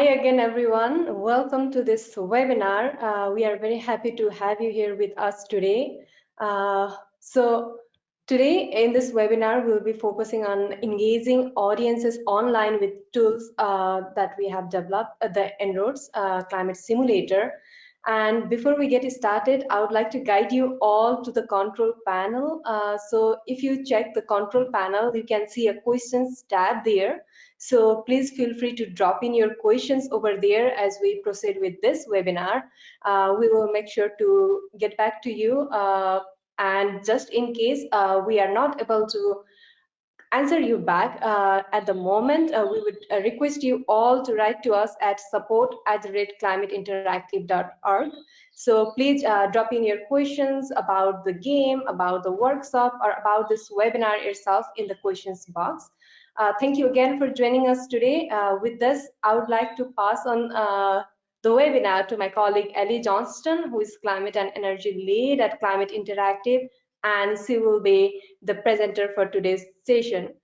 Hi again, everyone. Welcome to this webinar. Uh, we are very happy to have you here with us today. Uh, so today in this webinar, we'll be focusing on engaging audiences online with tools uh, that we have developed, uh, the En-ROADS uh, Climate Simulator. And before we get started, I would like to guide you all to the control panel. Uh, so if you check the control panel, you can see a questions tab there. So please feel free to drop in your questions over there as we proceed with this webinar. Uh, we will make sure to get back to you. Uh, and just in case uh, we are not able to answer you back uh, at the moment, uh, we would uh, request you all to write to us at support at climateinteractive.org. So please uh, drop in your questions about the game, about the workshop, or about this webinar itself in the questions box. Uh, thank you again for joining us today. Uh, with this, I would like to pass on the webinar to my colleague Ellie Johnston, who is Climate and Energy Lead at Climate Interactive, and she will be the presenter for today's session.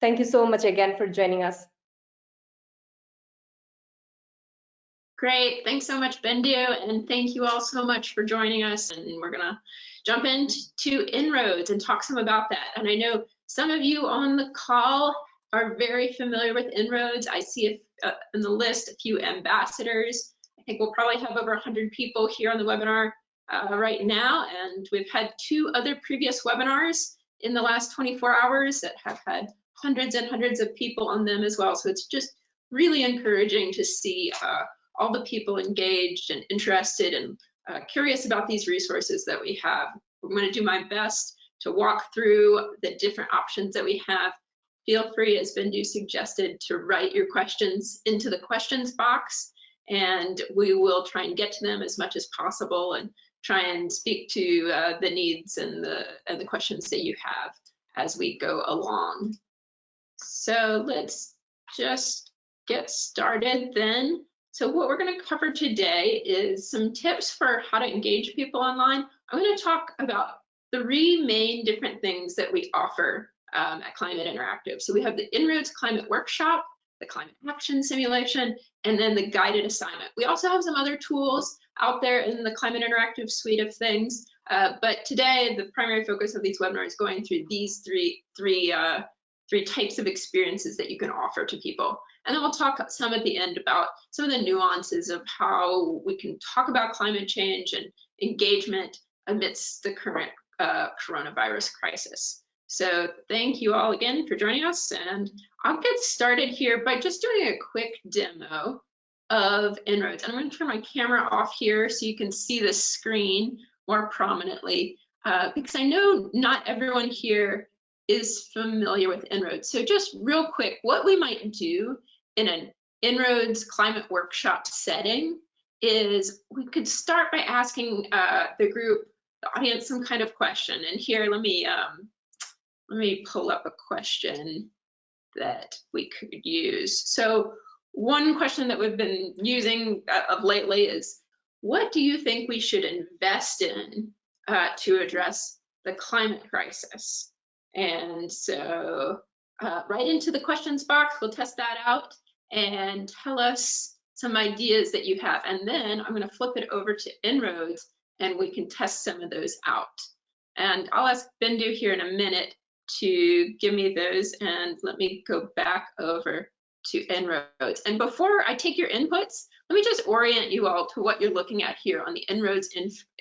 Thank you so much again for joining us. Great, thanks so much, Bendu, and thank you all so much for joining us. And we're gonna jump into En-ROADS and talk some about that. And I know some of you on the call are very familiar with En-ROADS. I see uh, in the list a few ambassadors. I think we'll probably have over 100 people here on the webinar uh, right now, and we've had two other previous webinars in the last 24 hours that have had hundreds and hundreds of people on them as well. So it's just really encouraging to see uh, all the people engaged and interested and uh, curious about these resources that we have. I'm going to do my best to walk through the different options that we have. Feel free, as Bindu suggested, to write your questions into the questions box, and we will try and get to them as much as possible and try and speak to uh, the needs and the and the questions that you have as we go along. So let's just get started then. So what we're going to cover today is some tips for how to engage people online. I'm going to talk about three main different things that we offer um, at Climate Interactive. So we have the En-ROADS Climate Workshop, the Climate Action Simulation, and then the guided assignment. We also have some other tools out there in the Climate Interactive suite of things, uh, but today the primary focus of these webinars is going through these three, three, uh, three types of experiences that you can offer to people. And then we'll talk some at the end about some of the nuances of how we can talk about climate change and engagement amidst the current uh, coronavirus crisis. So thank you all again for joining us and I'll get started here by just doing a quick demo of En-ROADS. I'm going to turn my camera off here so you can see the screen more prominently uh, because I know not everyone here is familiar with En-ROADS. So just real quick, what we might do in an En-ROADS climate workshop setting is we could start by asking uh, the group, the audience, some kind of question. And here, let me um, let me pull up a question that we could use. So one question that we've been using uh, of lately is, what do you think we should invest in uh, to address the climate crisis? And so uh, right into the questions box, we'll test that out and tell us some ideas that you have. And then I'm gonna flip it over to En-ROADS and we can test some of those out. And I'll ask Bindu here in a minute to give me those and let me go back over to En-ROADS. And before I take your inputs, let me just orient you all to what you're looking at here on the En-ROADS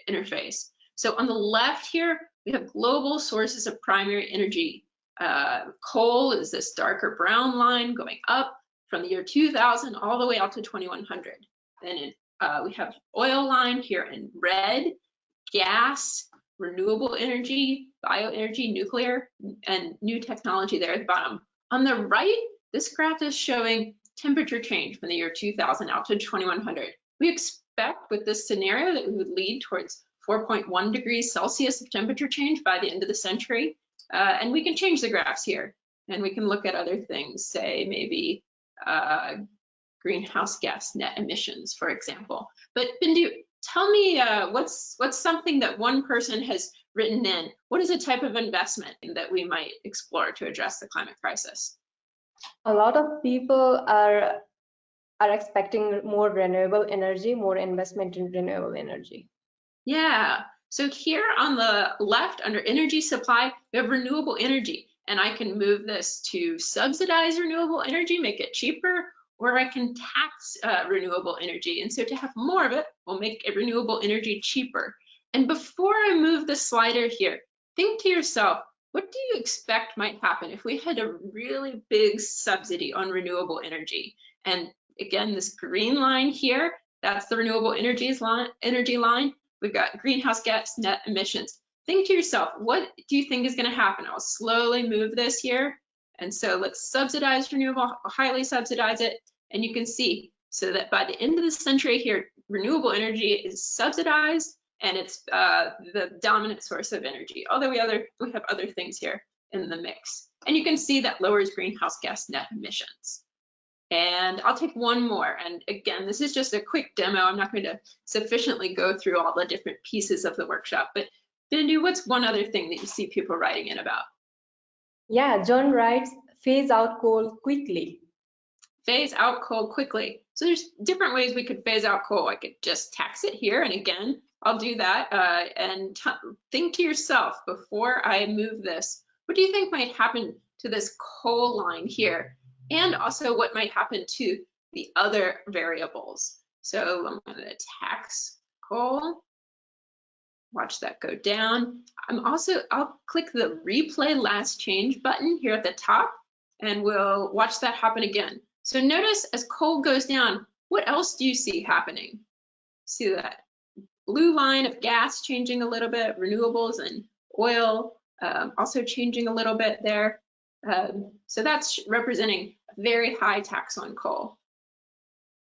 interface. So on the left here, we have global sources of primary energy. Uh, coal is this darker brown line going up from the year 2000 all the way out to 2100. Then in, uh, we have oil line here in red, gas, renewable energy, bioenergy, nuclear, and new technology there at the bottom. On the right, this graph is showing temperature change from the year 2000 out to 2100. We expect with this scenario that we would lead towards 4.1 degrees Celsius of temperature change by the end of the century. Uh, and we can change the graphs here and we can look at other things, say maybe uh, greenhouse gas net emissions, for example. But Bindu, tell me uh, what's what's something that one person has written in? What is a type of investment that we might explore to address the climate crisis? A lot of people are are expecting more renewable energy, more investment in renewable energy. Yeah. So here on the left under energy supply, we have renewable energy and I can move this to subsidize renewable energy, make it cheaper, or I can tax uh, renewable energy. And so to have more of it, we'll make renewable energy cheaper. And before I move the slider here, think to yourself, what do you expect might happen if we had a really big subsidy on renewable energy? And again, this green line here, that's the renewable energies line, energy line. We've got greenhouse gas net emissions. Think to yourself, what do you think is going to happen? I'll slowly move this here. And so let's subsidize renewable, highly subsidize it. And you can see so that by the end of the century here, renewable energy is subsidized and it's uh, the dominant source of energy. Although we other we have other things here in the mix. And you can see that lowers greenhouse gas net emissions. And I'll take one more. And again, this is just a quick demo. I'm not going to sufficiently go through all the different pieces of the workshop, but Bindu, what's one other thing that you see people writing in about? Yeah, John writes, phase out coal quickly. Phase out coal quickly. So there's different ways we could phase out coal. I could just tax it here. And again, I'll do that. Uh, and think to yourself before I move this, what do you think might happen to this coal line here? And also what might happen to the other variables. So I'm going to tax coal watch that go down. I'm also, I'll click the replay last change button here at the top and we'll watch that happen again. So notice as coal goes down, what else do you see happening? See that blue line of gas changing a little bit, renewables and oil um, also changing a little bit there. Um, so that's representing a very high tax on coal.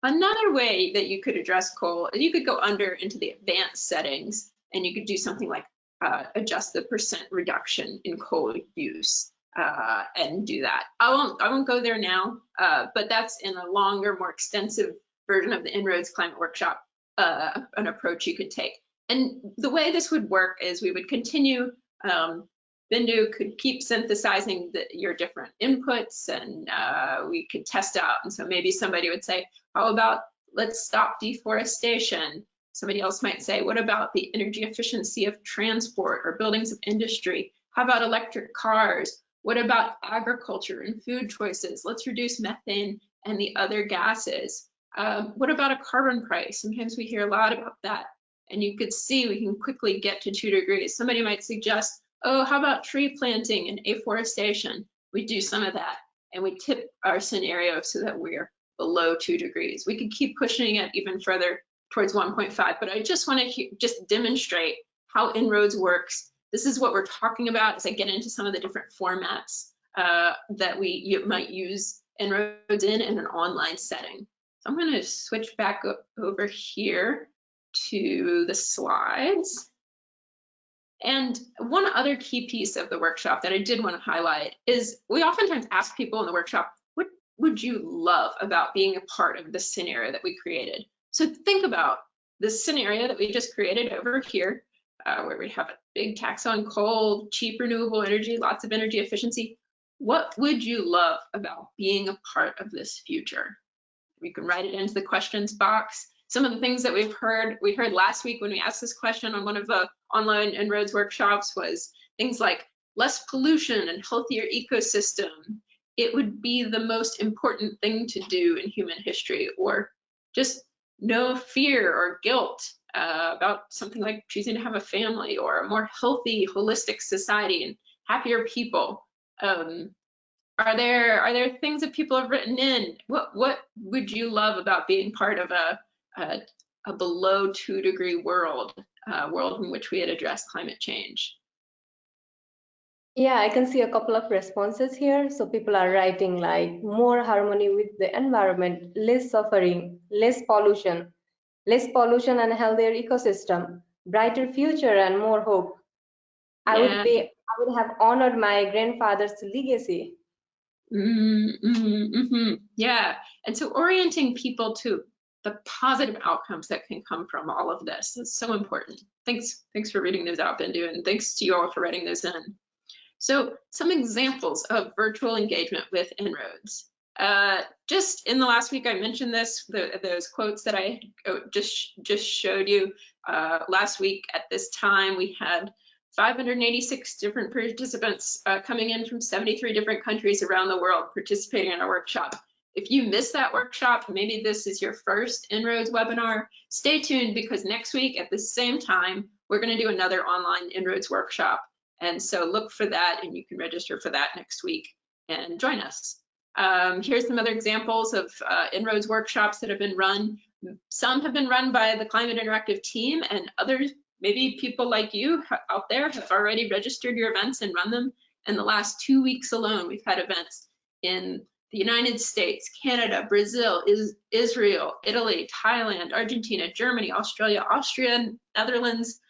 Another way that you could address coal is you could go under into the advanced settings and you could do something like uh, adjust the percent reduction in coal use uh, and do that. I won't I won't go there now, uh, but that's in a longer, more extensive version of the En-ROADS Climate Workshop, uh, an approach you could take. And the way this would work is we would continue, um, Bindu could keep synthesizing the, your different inputs and uh, we could test out. And so maybe somebody would say, how about let's stop deforestation Somebody else might say, what about the energy efficiency of transport or buildings of industry? How about electric cars? What about agriculture and food choices? Let's reduce methane and the other gases. Um, what about a carbon price? Sometimes we hear a lot about that. And you could see we can quickly get to two degrees. Somebody might suggest, oh, how about tree planting and afforestation? We do some of that and we tip our scenario so that we're below two degrees. We could keep pushing it even further towards 1.5, but I just want to just demonstrate how En-ROADS works. This is what we're talking about as I get into some of the different formats uh, that we you might use En-ROADS in in an online setting. So I'm going to switch back over here to the slides. And one other key piece of the workshop that I did want to highlight is we oftentimes ask people in the workshop, what would you love about being a part of the scenario that we created? So think about this scenario that we just created over here, uh, where we have a big tax on coal, cheap renewable energy, lots of energy efficiency. What would you love about being a part of this future? You can write it into the questions box. Some of the things that we've heard, we heard last week when we asked this question on one of the online En-ROADS workshops was things like less pollution and healthier ecosystem. It would be the most important thing to do in human history, or just no fear or guilt uh, about something like choosing to have a family or a more healthy, holistic society and happier people. Um, are there are there things that people have written in? What what would you love about being part of a a, a below two degree world, uh, world in which we had addressed climate change? Yeah, I can see a couple of responses here. So people are writing like more harmony with the environment, less suffering, less pollution, less pollution and healthier ecosystem, brighter future and more hope. I would be I would have honored my grandfather's legacy. Mm -hmm, mm -hmm. Yeah, and so orienting people to the positive outcomes that can come from all of this is so important. Thanks, thanks for reading those out, Bindu, and thanks to you all for writing those in. So some examples of virtual engagement with En-ROADS. Uh, just in the last week, I mentioned this, the, those quotes that I oh, just, just showed you. Uh, last week at this time, we had 586 different participants uh, coming in from 73 different countries around the world participating in our workshop. If you missed that workshop, maybe this is your first En-ROADS webinar, stay tuned because next week at the same time, we're gonna do another online En-ROADS workshop. And so look for that and you can register for that next week and join us. Um, here's some other examples of uh, En-ROADS workshops that have been run. Some have been run by the Climate Interactive team and others, maybe people like you out there have already registered your events and run them. In the last two weeks alone, we've had events in the United States, Canada, Brazil, is Israel, Italy, Thailand, Argentina, Germany, Australia, Austria, Netherlands,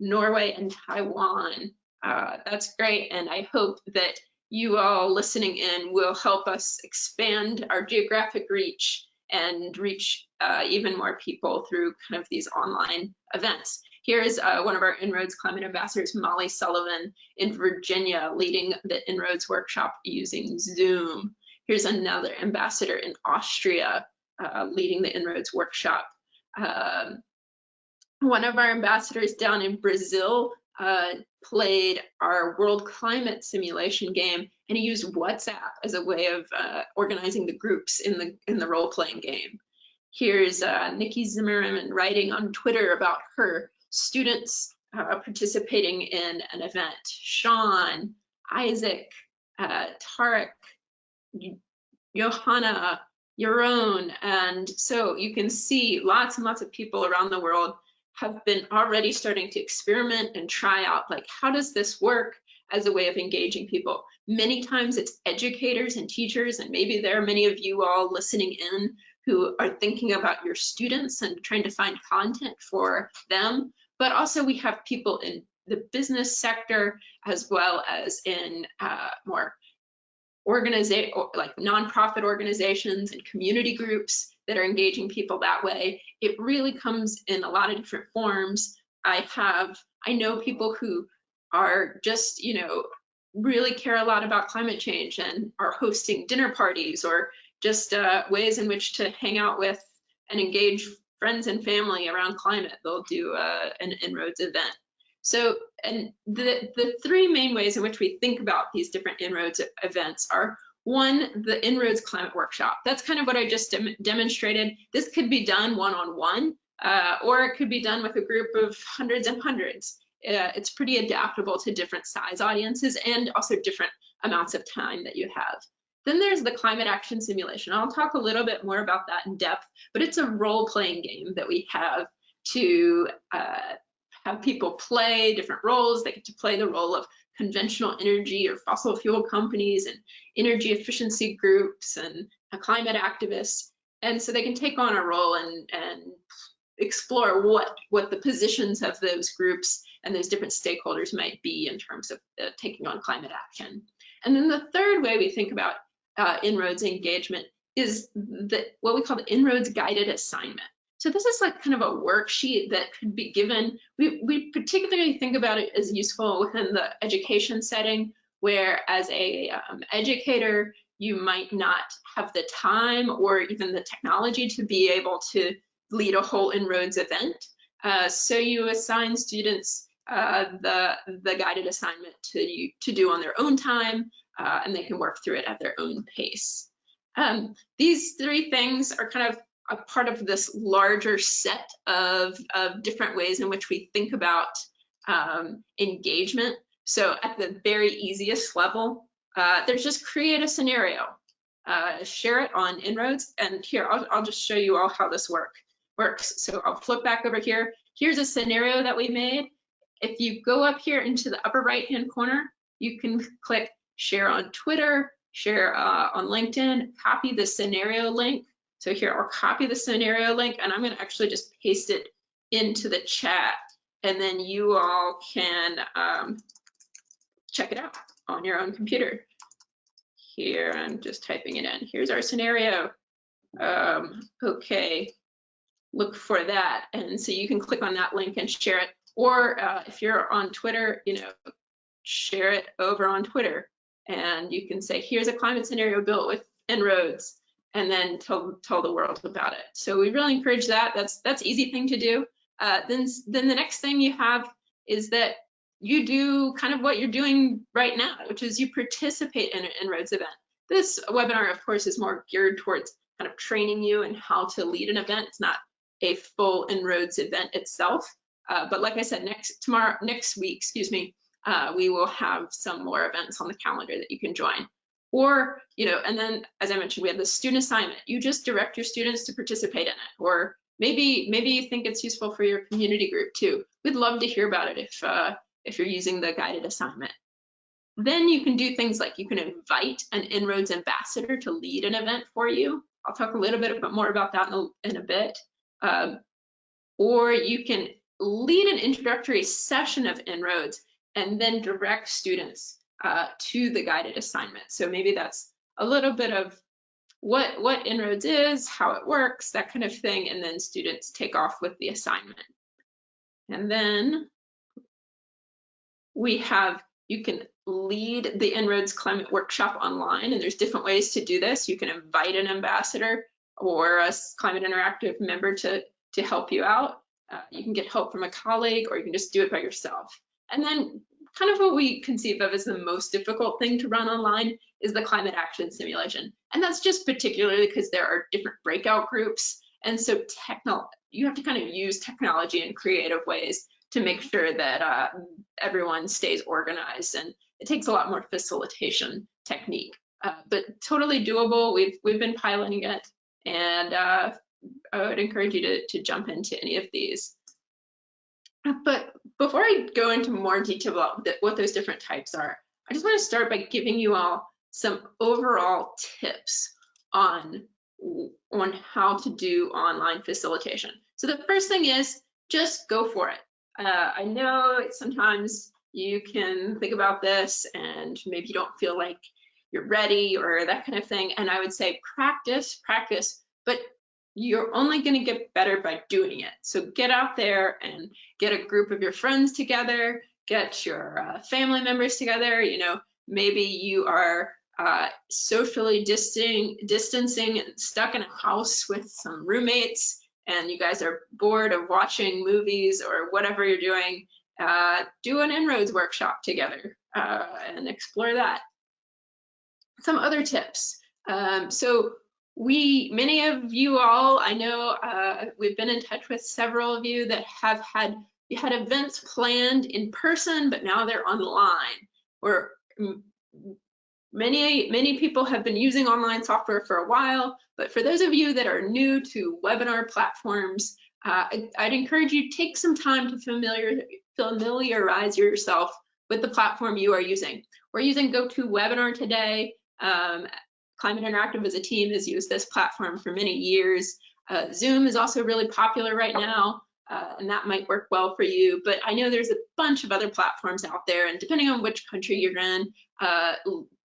Norway, and Taiwan. Uh, that's great, and I hope that you all listening in will help us expand our geographic reach and reach uh, even more people through kind of these online events. Here's uh, one of our En-ROADS Climate Ambassadors, Molly Sullivan in Virginia, leading the En-ROADS workshop using Zoom. Here's another ambassador in Austria uh, leading the En-ROADS workshop. Um, one of our ambassadors down in Brazil uh, played our world climate simulation game and he used WhatsApp as a way of uh, organizing the groups in the in the role-playing game. Here's uh, Nikki Zimmerman writing on Twitter about her students uh, participating in an event. Sean, Isaac, uh, Tarek, Johanna, Yaron, and so you can see lots and lots of people around the world have been already starting to experiment and try out like how does this work as a way of engaging people. Many times it's educators and teachers, and maybe there are many of you all listening in who are thinking about your students and trying to find content for them. But also we have people in the business sector as well as in uh, more organization like nonprofit organizations and community groups that are engaging people that way. It really comes in a lot of different forms. I have, I know people who are just, you know, really care a lot about climate change and are hosting dinner parties or just uh, ways in which to hang out with and engage friends and family around climate. They'll do uh, an En-ROADS event. So, and the, the three main ways in which we think about these different En-ROADS events are one, the En-ROADS Climate Workshop. That's kind of what I just dem demonstrated. This could be done one-on-one, -on -one, uh, or it could be done with a group of hundreds and hundreds. Uh, it's pretty adaptable to different size audiences and also different amounts of time that you have. Then there's the climate action simulation. I'll talk a little bit more about that in depth, but it's a role-playing game that we have to uh, have people play different roles. They get to play the role of conventional energy or fossil fuel companies and energy efficiency groups and climate activists. And so they can take on a role and, and explore what, what the positions of those groups and those different stakeholders might be in terms of uh, taking on climate action. And then the third way we think about uh, En-ROADS engagement is the, what we call the En-ROADS guided assignment. So this is like kind of a worksheet that could be given. We, we particularly think about it as useful within the education setting, where as a um, educator, you might not have the time or even the technology to be able to lead a whole En-ROADS event. Uh, so you assign students uh, the, the guided assignment to, to do on their own time, uh, and they can work through it at their own pace. Um, these three things are kind of a part of this larger set of, of different ways in which we think about um, engagement. So at the very easiest level, uh, there's just create a scenario, uh, share it on En-ROADS, and here, I'll, I'll just show you all how this work works. So I'll flip back over here. Here's a scenario that we made. If you go up here into the upper right-hand corner, you can click share on Twitter, share uh, on LinkedIn, copy the scenario link, so here, I'll copy the scenario link and I'm gonna actually just paste it into the chat and then you all can um, check it out on your own computer. Here, I'm just typing it in. Here's our scenario. Um, okay, look for that. And so you can click on that link and share it. Or uh, if you're on Twitter, you know, share it over on Twitter. And you can say, here's a climate scenario built with En-ROADS and then tell tell the world about it. So we really encourage that. That's that's easy thing to do. Uh, then then the next thing you have is that you do kind of what you're doing right now, which is you participate in an En-ROADS event. This webinar, of course, is more geared towards kind of training you and how to lead an event. It's not a full En-ROADS event itself. Uh, but like I said, next tomorrow, next week, excuse me, uh, we will have some more events on the calendar that you can join. Or, you know, and then as I mentioned, we have the student assignment. You just direct your students to participate in it. Or maybe maybe you think it's useful for your community group too. We'd love to hear about it if uh, if you're using the guided assignment. Then you can do things like you can invite an En-ROADS ambassador to lead an event for you. I'll talk a little bit more about that in a, in a bit. Um, or you can lead an introductory session of En-ROADS and then direct students uh, to the guided assignment. So maybe that's a little bit of what, what En-ROADS is, how it works, that kind of thing, and then students take off with the assignment. And then we have, you can lead the En-ROADS climate workshop online, and there's different ways to do this. You can invite an ambassador or a climate interactive member to, to help you out. Uh, you can get help from a colleague, or you can just do it by yourself. And then kind of what we conceive of as the most difficult thing to run online is the climate action simulation. And that's just particularly because there are different breakout groups. And so you have to kind of use technology in creative ways to make sure that uh, everyone stays organized. And it takes a lot more facilitation technique, uh, but totally doable. We've, we've been piloting it and uh, I would encourage you to, to jump into any of these. But before I go into more detail about what those different types are, I just want to start by giving you all some overall tips on, on how to do online facilitation. So the first thing is just go for it. Uh, I know sometimes you can think about this and maybe you don't feel like you're ready or that kind of thing. And I would say practice, practice, but you're only going to get better by doing it. So get out there and get a group of your friends together, get your uh, family members together. You know, maybe you are uh, socially distancing, distancing and stuck in a house with some roommates and you guys are bored of watching movies or whatever you're doing, uh, do an En-ROADS workshop together uh, and explore that. Some other tips. Um, so we, many of you all, I know uh, we've been in touch with several of you that have had you had events planned in person, but now they're online. Or many many people have been using online software for a while, but for those of you that are new to webinar platforms, uh, I'd encourage you take some time to familiar, familiarize yourself with the platform you are using. We're using GoToWebinar today. Um, Climate Interactive as a team has used this platform for many years. Uh, Zoom is also really popular right now, uh, and that might work well for you. But I know there's a bunch of other platforms out there, and depending on which country you're in, uh,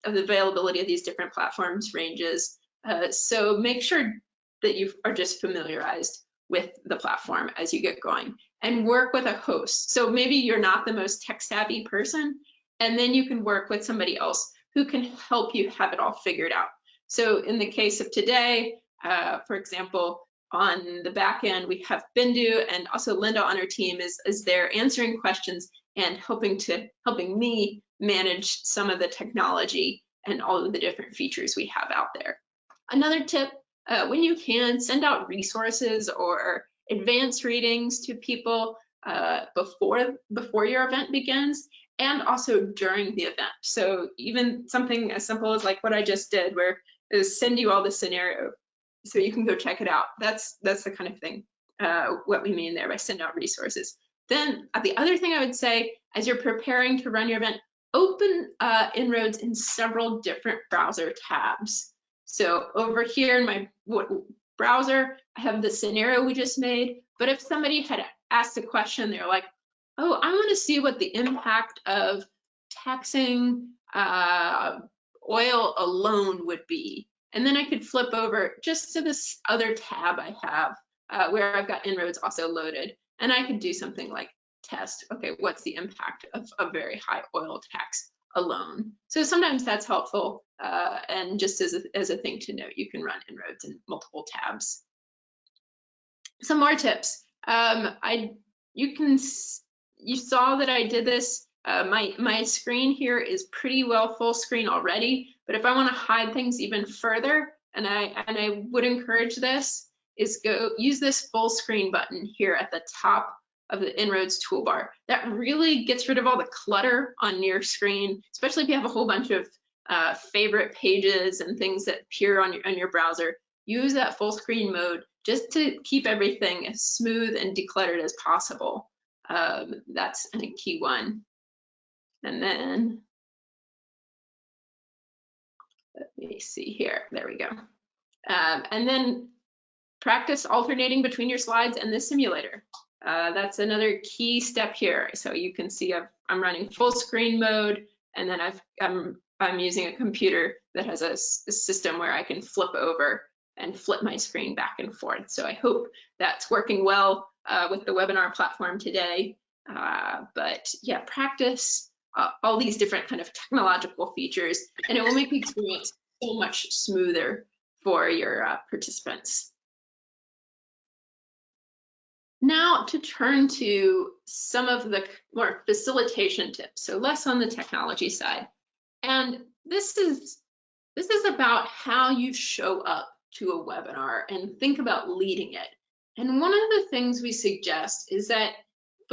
the availability of these different platforms ranges. Uh, so make sure that you are just familiarized with the platform as you get going and work with a host. So maybe you're not the most tech savvy person, and then you can work with somebody else who can help you have it all figured out. So in the case of today, uh, for example, on the back end, we have Bindu and also Linda on our team is, is there answering questions and helping to helping me manage some of the technology and all of the different features we have out there. Another tip, uh, when you can, send out resources or advanced readings to people uh, before, before your event begins and also during the event. So even something as simple as like what I just did, where is send you all the scenario so you can go check it out. That's that's the kind of thing uh, what we mean there by send out resources. Then uh, the other thing I would say as you're preparing to run your event, open uh, En-ROADS in several different browser tabs. So over here in my browser, I have the scenario we just made. But if somebody had asked a question, they're like, oh, I want to see what the impact of taxing uh, oil alone would be. And then I could flip over just to this other tab I have uh, where I've got En-ROADS also loaded. And I could do something like test, okay, what's the impact of a very high oil tax alone. So sometimes that's helpful. Uh, and just as a, as a thing to note, you can run En-ROADS in multiple tabs. Some more tips. Um, I you can you saw that I did this. Uh, my my screen here is pretty well full screen already, but if I want to hide things even further, and I and I would encourage this, is go use this full screen button here at the top of the En-ROADS toolbar. That really gets rid of all the clutter on your screen, especially if you have a whole bunch of uh, favorite pages and things that appear on your, on your browser. Use that full screen mode just to keep everything as smooth and decluttered as possible. Um, that's a key one. And then, let me see here, there we go. Um, and then practice alternating between your slides and the simulator. Uh, that's another key step here. So you can see i am running full screen mode, and then I've, I'm, I'm using a computer that has a, a, system where I can flip over and flip my screen back and forth. So I hope that's working well uh, with the webinar platform today. Uh, but yeah, practice uh, all these different kind of technological features, and it will make the experience so much smoother for your uh, participants. Now to turn to some of the more facilitation tips, so less on the technology side. And this is, this is about how you show up to a webinar and think about leading it. And one of the things we suggest is that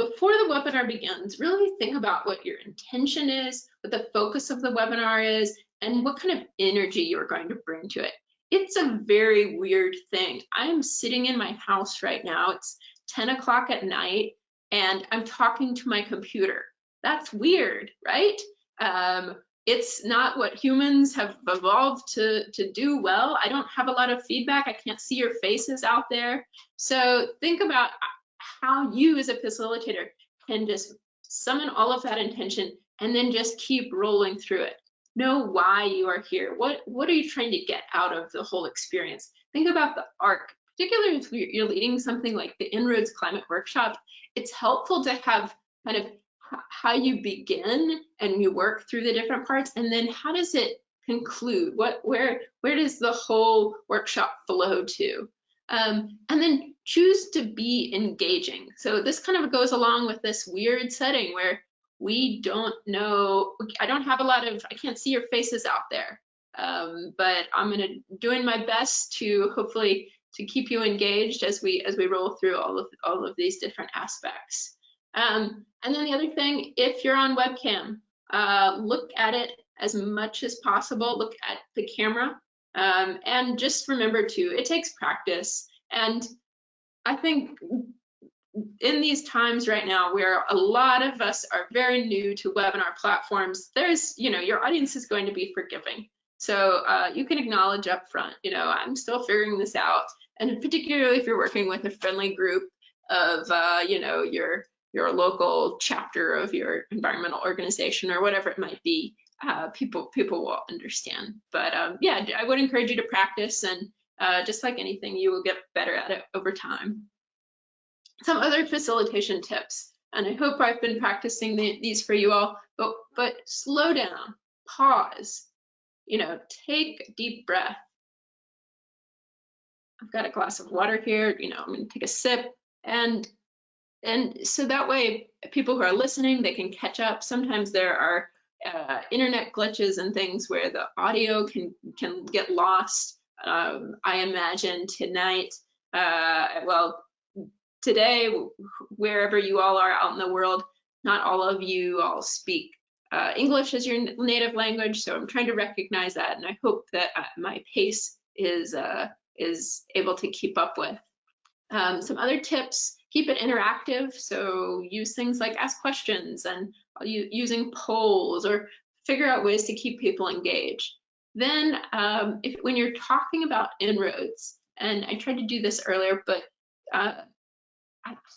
before the webinar begins, really think about what your intention is, what the focus of the webinar is, and what kind of energy you're going to bring to it. It's a very weird thing. I'm sitting in my house right now. It's 10 o'clock at night and I'm talking to my computer. That's weird, right? Um, it's not what humans have evolved to, to do well. I don't have a lot of feedback. I can't see your faces out there. So think about how you as a facilitator can just summon all of that intention and then just keep rolling through it. Know why you are here. What, what are you trying to get out of the whole experience? Think about the arc particularly if you're leading something like the En-ROADS Climate Workshop, it's helpful to have kind of how you begin and you work through the different parts, and then how does it conclude? What, where, where does the whole workshop flow to? Um, and then choose to be engaging. So this kind of goes along with this weird setting where we don't know, I don't have a lot of, I can't see your faces out there, um, but I'm gonna doing my best to hopefully to keep you engaged as we as we roll through all of all of these different aspects. Um, and then the other thing, if you're on webcam, uh, look at it as much as possible. Look at the camera, um, and just remember too, it takes practice. And I think in these times right now where a lot of us are very new to webinar platforms, there's, you know, your audience is going to be forgiving. So uh, you can acknowledge up front, you know, I'm still figuring this out and particularly if you're working with a friendly group of, uh, you know, your your local chapter of your environmental organization or whatever it might be, uh, people people will understand. But um, yeah, I would encourage you to practice, and uh, just like anything, you will get better at it over time. Some other facilitation tips, and I hope I've been practicing the, these for you all. But but slow down, pause, you know, take a deep breath I've got a glass of water here, you know, I'm gonna take a sip and and so that way people who are listening, they can catch up. Sometimes there are uh, internet glitches and things where the audio can can get lost. Um, I imagine tonight, uh, well, today, wherever you all are out in the world, not all of you all speak uh, English as your native language, so I'm trying to recognize that, and I hope that uh, my pace is uh, is able to keep up with. Um, some other tips, keep it interactive. So use things like ask questions and using polls or figure out ways to keep people engaged. Then um, if, when you're talking about En-ROADS, and I tried to do this earlier, but uh,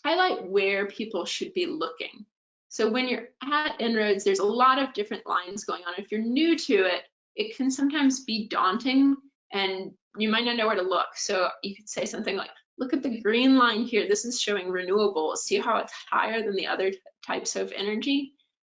highlight where people should be looking. So when you're at En-ROADS, there's a lot of different lines going on. If you're new to it, it can sometimes be daunting and you might not know where to look. So you could say something like, look at the green line here. This is showing renewables. See how it's higher than the other types of energy?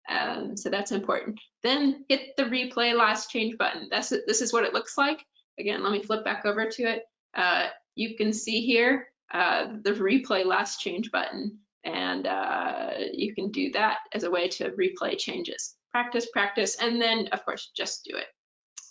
Um, so that's important. Then hit the replay last change button. That's This is what it looks like. Again, let me flip back over to it. Uh, you can see here uh, the replay last change button, and uh, you can do that as a way to replay changes. Practice, practice, and then, of course, just do it.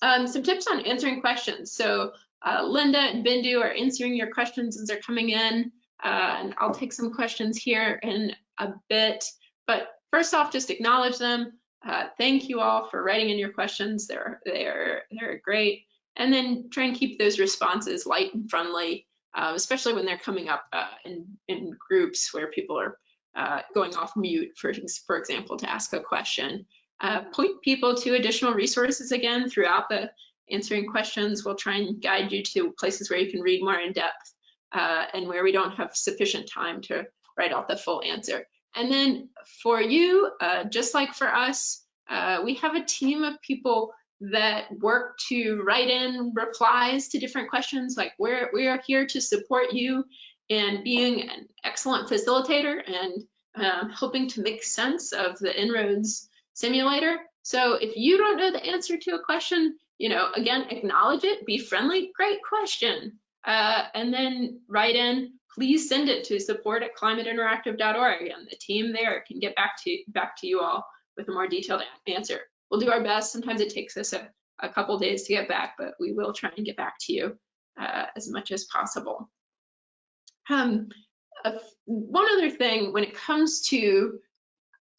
Um, some tips on answering questions. So uh, Linda and Bindu are answering your questions as they're coming in, uh, and I'll take some questions here in a bit. But first off, just acknowledge them. Uh, thank you all for writing in your questions. They're they're they're great. And then try and keep those responses light and friendly, uh, especially when they're coming up uh, in in groups where people are uh, going off mute, for for example, to ask a question. Uh, point people to additional resources again throughout the answering questions. We'll try and guide you to places where you can read more in depth uh, and where we don't have sufficient time to write out the full answer. And then for you, uh, just like for us, uh, we have a team of people that work to write in replies to different questions. Like we're, we are here to support you in being an excellent facilitator and um, helping to make sense of the En-ROADS simulator. So if you don't know the answer to a question, you know, again, acknowledge it, be friendly, great question. Uh, and then write in, please send it to support at climateinteractive.org and the team there can get back to, back to you all with a more detailed answer. We'll do our best. Sometimes it takes us a, a couple days to get back, but we will try and get back to you uh, as much as possible. Um, one other thing when it comes to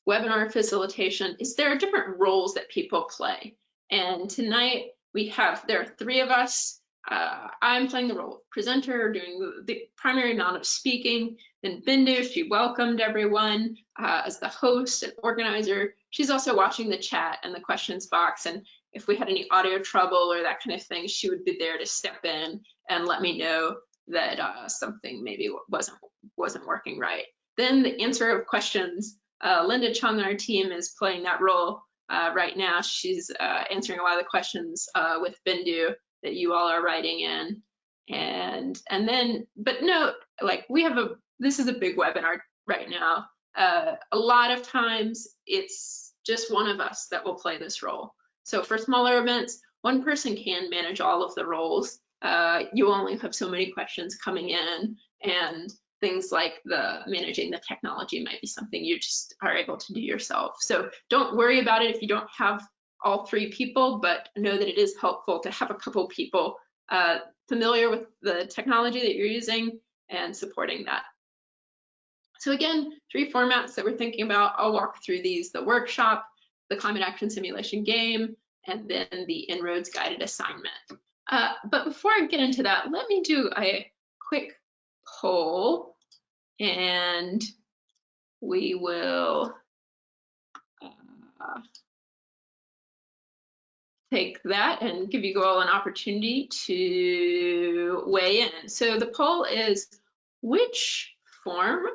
webinar facilitation is there are different roles that people play. And tonight we have, there are three of us. Uh, I'm playing the role of presenter, doing the, primary amount of speaking. Then Bindu, she welcomed everyone uh, as the host and organizer. She's also watching the chat and the questions box. And if we had any audio trouble or that kind of thing, she would be there to step in and let me know that uh, something maybe wasn't wasn't working right. Then the answer of questions. Uh, Linda Chung our team is playing that role uh, right now. She's uh, answering a lot of the questions uh, with Bindu that you all are writing in. And and then, but note, like we have a, this is a big webinar right now. Uh, a lot of times it's just one of us that will play this role. So for smaller events, one person can manage all of the roles. Uh, you only have so many questions coming in and things like the managing the technology might be something you just are able to do yourself. So don't worry about it if you don't have all three people, but know that it is helpful to have a couple people uh, familiar with the technology that you're using and supporting that. So again, three formats that we're thinking about. I'll walk through these, the workshop, the climate action simulation game, and then the En-ROADS guided assignment. Uh, but before I get into that, let me do a quick poll and we will uh, take that and give you all an opportunity to weigh in. So the poll is which form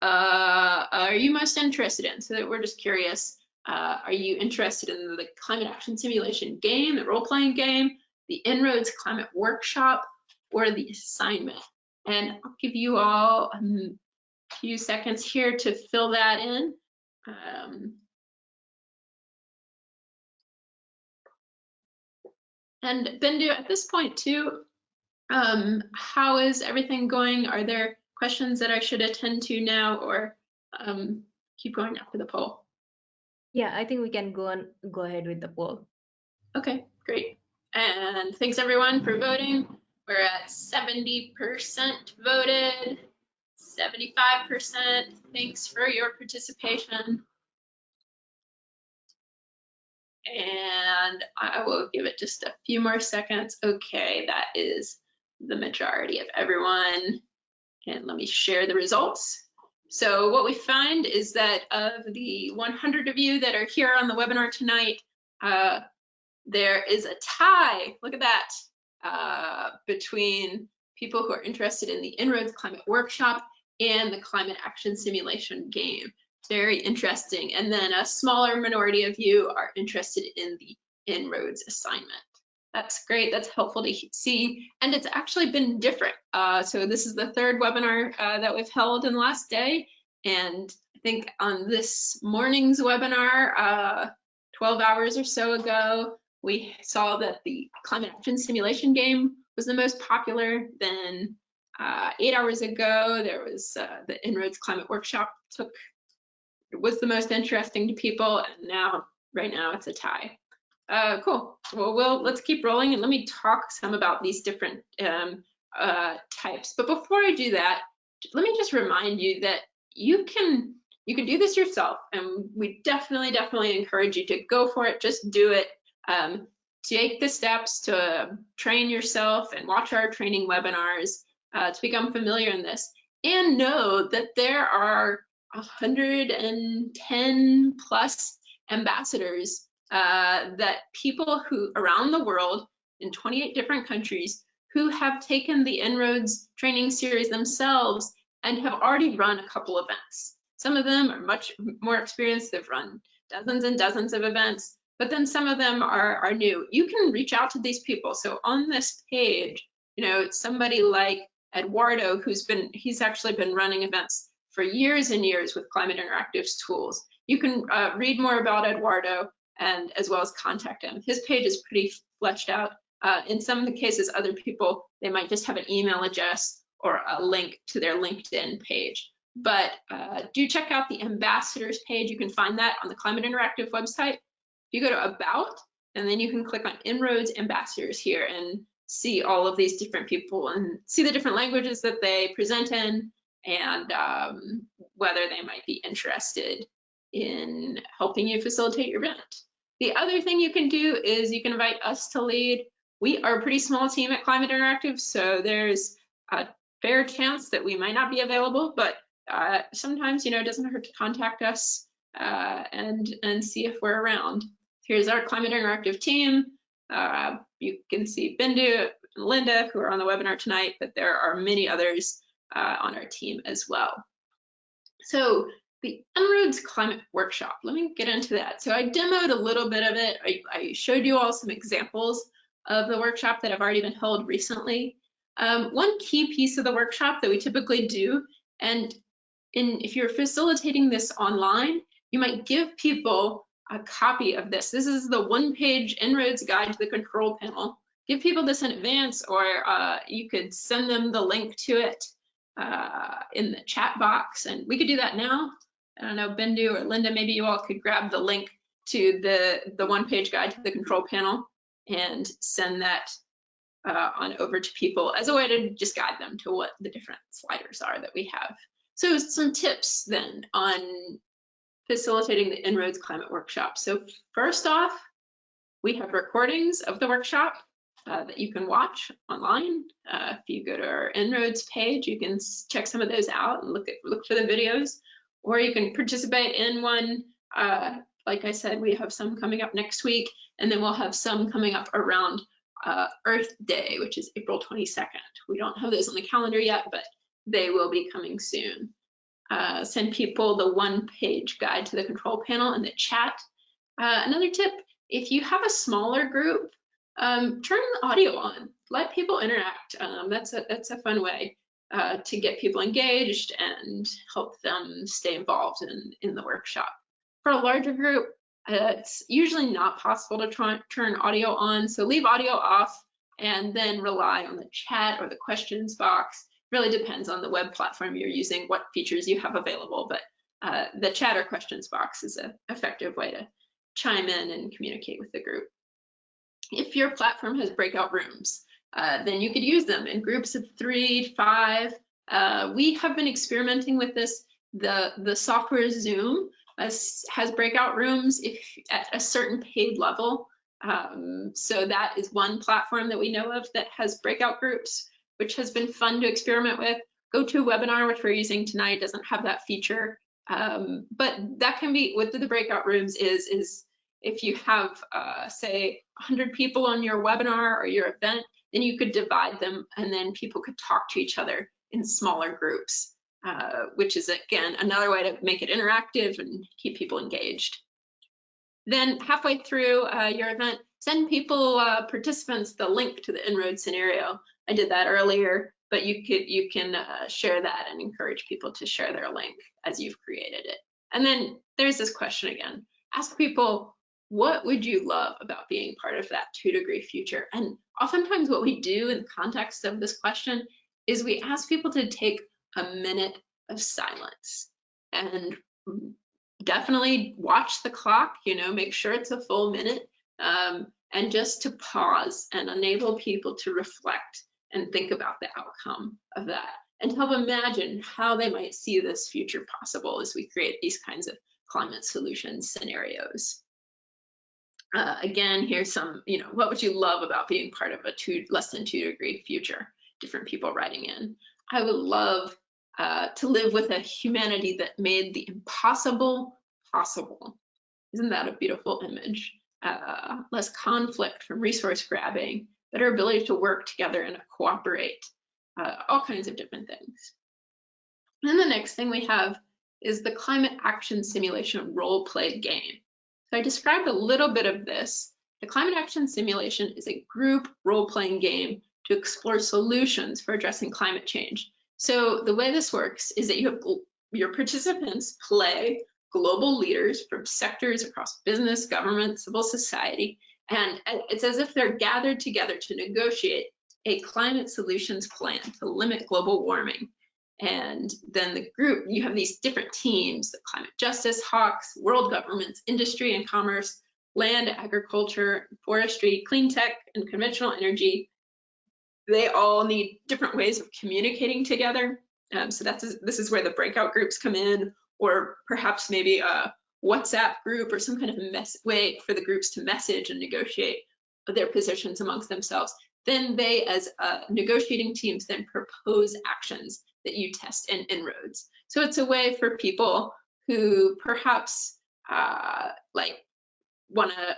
uh, are you most interested in? So that we're just curious, uh, are you interested in the climate action simulation game, the role-playing game, the En-ROADS climate workshop, or the assignment? And I'll give you all a few seconds here to fill that in. Um, and Bindu, at this point too, um, how is everything going? Are there questions that I should attend to now or um, keep going after the poll? Yeah, I think we can go on, go ahead with the poll. Okay, great. And thanks everyone for voting. We're at 70% voted, 75%. Thanks for your participation. And I will give it just a few more seconds. Okay, that is the majority of everyone. And let me share the results. So what we find is that of the 100 of you that are here on the webinar tonight, uh, there is a tie, look at that, uh, between people who are interested in the En-ROADS Climate Workshop and the Climate Action Simulation game. Very interesting. And then a smaller minority of you are interested in the En-ROADS assignment. That's great. That's helpful to see. And it's actually been different. Uh, so this is the third webinar uh, that we've held in the last day. And I think on this morning's webinar, uh, 12 hours or so ago, we saw that the climate action simulation game was the most popular. Then uh, eight hours ago, there was uh, the En-ROADS Climate Workshop took was the most interesting to people, and now right now it's a tie. Uh, cool. Well, well, let's keep rolling and let me talk some about these different um, uh, types. But before I do that, let me just remind you that you can you can do this yourself, and we definitely definitely encourage you to go for it. Just do it. Um, take the steps to train yourself and watch our training webinars uh, to become familiar in this, and know that there are 110 plus ambassadors uh, that people who around the world in 28 different countries who have taken the En-ROADS training series themselves and have already run a couple events. Some of them are much more experienced. They've run dozens and dozens of events, but then some of them are, are new. You can reach out to these people. So on this page, you know, somebody like Eduardo, who's been, he's actually been running events for years and years with Climate Interactive's tools. You can uh, read more about Eduardo and as well as contact him. His page is pretty fleshed out. Uh, in some of the cases, other people, they might just have an email address or a link to their LinkedIn page. But uh, do check out the ambassadors page. You can find that on the Climate Interactive website. You go to About, and then you can click on En-ROADS Ambassadors here and see all of these different people and see the different languages that they present in and um, whether they might be interested in helping you facilitate your event. The other thing you can do is you can invite us to lead. We are a pretty small team at Climate Interactive, so there's a fair chance that we might not be available, but uh, sometimes, you know, it doesn't hurt to contact us uh, and, and see if we're around. Here's our Climate Interactive team. Uh, you can see Bindu and Linda who are on the webinar tonight, but there are many others uh, on our team as well. So the En-ROADS Climate Workshop, let me get into that. So I demoed a little bit of it. I, I showed you all some examples of the workshop that have already been held recently. Um, one key piece of the workshop that we typically do, and in, if you're facilitating this online, you might give people a copy of this. This is the one-page En-ROADS guide to the control panel. Give people this in advance, or uh, you could send them the link to it uh, in the chat box, and we could do that now. I don't know, Bindu or Linda, maybe you all could grab the link to the, the one-page guide to the control panel and send that uh, on over to people as a way to just guide them to what the different sliders are that we have. So some tips then on facilitating the En-ROADS Climate Workshop. So first off, we have recordings of the workshop uh, that you can watch online. Uh, if you go to our En-ROADS page, you can check some of those out and look at look for the videos, or you can participate in one. Uh, like I said, we have some coming up next week, and then we'll have some coming up around uh, Earth Day, which is April 22nd. We don't have those on the calendar yet, but they will be coming soon. Uh, send people the one-page guide to the control panel in the chat. Uh, another tip, if you have a smaller group, um, turn the audio on. Let people interact. Um, that's a that's a fun way uh, to get people engaged and help them stay involved in in the workshop. For a larger group, uh, it's usually not possible to try, turn audio on, so leave audio off and then rely on the chat or the questions box. Really depends on the web platform you're using, what features you have available, but uh, the chat or questions box is an effective way to chime in and communicate with the group. If your platform has breakout rooms, uh, then you could use them in groups of three, five. Uh, we have been experimenting with this. The, the software Zoom has, breakout rooms if at a certain paid level. Um, so that is one platform that we know of that has breakout groups, which has been fun to experiment with. GoToWebinar, which we're using tonight, doesn't have that feature. Um, but that can be, what the breakout rooms is, is if you have, uh, say, 100 people on your webinar or your event, then you could divide them and then people could talk to each other in smaller groups, uh, which is, again, another way to make it interactive and keep people engaged. Then halfway through uh, your event, send people, uh, participants, the link to the En-ROADS scenario. I did that earlier, but you could you can uh, share that and encourage people to share their link as you've created it. And then there's this question again. Ask people, what would you love about being part of that two degree future? And oftentimes what we do in the context of this question is we ask people to take a minute of silence and definitely watch the clock, you know, make sure it's a full minute um, and just to pause and enable people to reflect and think about the outcome of that and to help imagine how they might see this future possible as we create these kinds of climate solution scenarios. Uh, again, here's some, you know, what would you love about being part of a two less than two degree future? Different people writing in. I would love uh, to live with a humanity that made the impossible possible. Isn't that a beautiful image? Uh, less conflict from resource grabbing, better ability to work together and cooperate, uh, all kinds of different things. And then the next thing we have is the climate action simulation role play game. So I described a little bit of this. The climate action simulation is a group role-playing game to explore solutions for addressing climate change. So the way this works is that you have your participants play global leaders from sectors across business, government, civil society, and it's as if they're gathered together to negotiate a climate solutions plan to limit global warming. And then the group, you have these different teams, the climate justice, hawks, world governments, industry and commerce, land, agriculture, forestry, clean tech, and conventional energy. They all need different ways of communicating together. Um, so that's this is where the breakout groups come in, or perhaps maybe a WhatsApp group or some kind of mess way for the groups to message and negotiate their positions amongst themselves. Then they, as uh, negotiating teams, then propose actions that you test in En-ROADS. So it's a way for people who perhaps uh, like want to,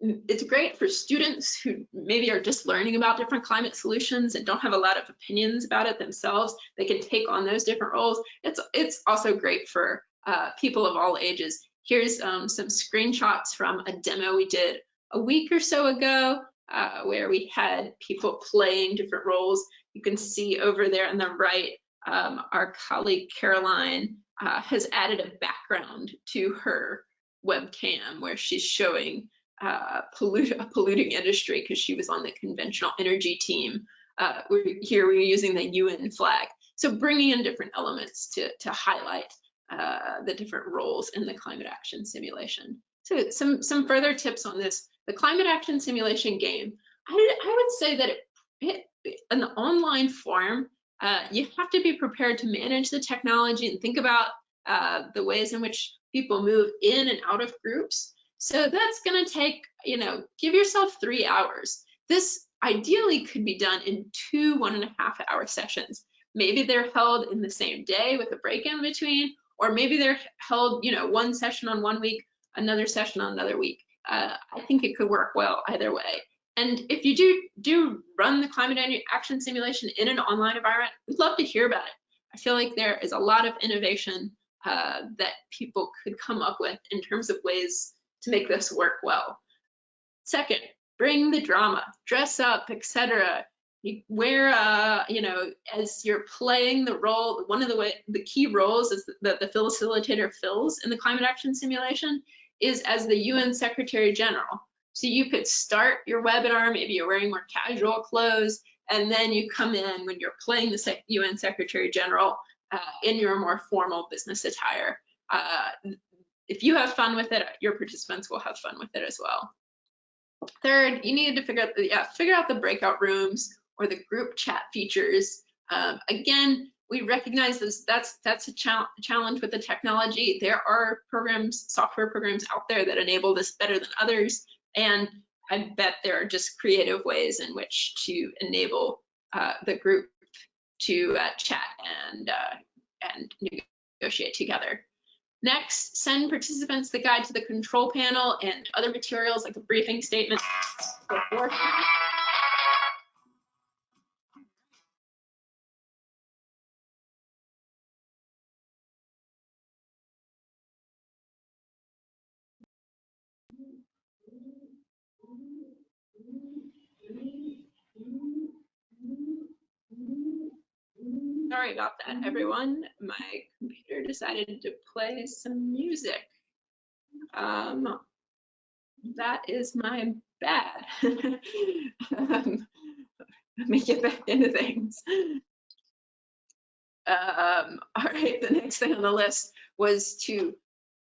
it's great for students who maybe are just learning about different climate solutions and don't have a lot of opinions about it themselves. They can take on those different roles. It's, it's also great for uh, people of all ages. Here's um, some screenshots from a demo we did a week or so ago uh, where we had people playing different roles. You can see over there on the right, um, our colleague Caroline uh, has added a background to her webcam where she's showing uh, pollute, a polluting industry because she was on the conventional energy team. Uh, we're, here we're using the UN flag. So bringing in different elements to, to highlight uh, the different roles in the climate action simulation. So some, some further tips on this. The climate action simulation game, I, I would say that it, it, an online form, uh, you have to be prepared to manage the technology and think about uh, the ways in which people move in and out of groups. So that's going to take, you know, give yourself three hours. This ideally could be done in two one and a half hour sessions. Maybe they're held in the same day with a break in between, or maybe they're held, you know, one session on one week, another session on another week. Uh, I think it could work well either way. And if you do do run the climate action simulation in an online environment, we'd love to hear about it. I feel like there is a lot of innovation uh, that people could come up with in terms of ways to make this work well. Second, bring the drama, dress up, etc. Wear, uh, you know, as you're playing the role, one of the way, the key roles is that the facilitator fills in the climate action simulation is as the UN Secretary General. So you could start your webinar, maybe you're wearing more casual clothes, and then you come in when you're playing the UN Secretary General uh, in your more formal business attire. Uh, if you have fun with it, your participants will have fun with it as well. Third, you need to figure out the, yeah, figure out the breakout rooms or the group chat features. Um, again, we recognize this, that's that's a challenge with the technology. There are programs, software programs out there that enable this better than others. And I bet there are just creative ways in which to enable uh, the group to uh, chat and, uh, and negotiate together. Next, send participants the guide to the control panel and other materials like a briefing statement beforehand. Sorry about that, everyone. My computer decided to play some music. Um, that is my bad. um, let me get back into things. Um, all right, the next thing on the list was to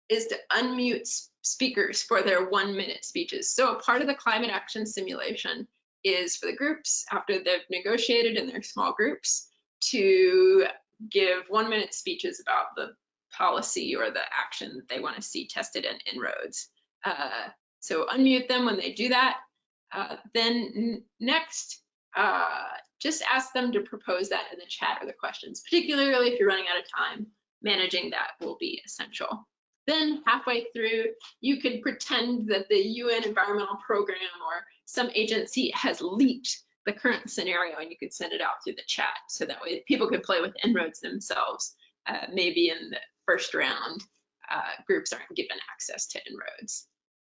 is to unmute speakers for their one minute speeches. So a part of the climate action simulation is for the groups after they've negotiated in their small groups to give one minute speeches about the policy or the action that they want to see tested in En-ROADS. Uh, so unmute them when they do that. Uh, then next, uh, just ask them to propose that in the chat or the questions, particularly if you're running out of time, managing that will be essential. Then halfway through, you could pretend that the UN environmental program or some agency has leaked the current scenario and you could send it out through the chat so that way people could play with En-ROADS themselves. Uh, maybe in the first round, uh, groups aren't given access to En-ROADS.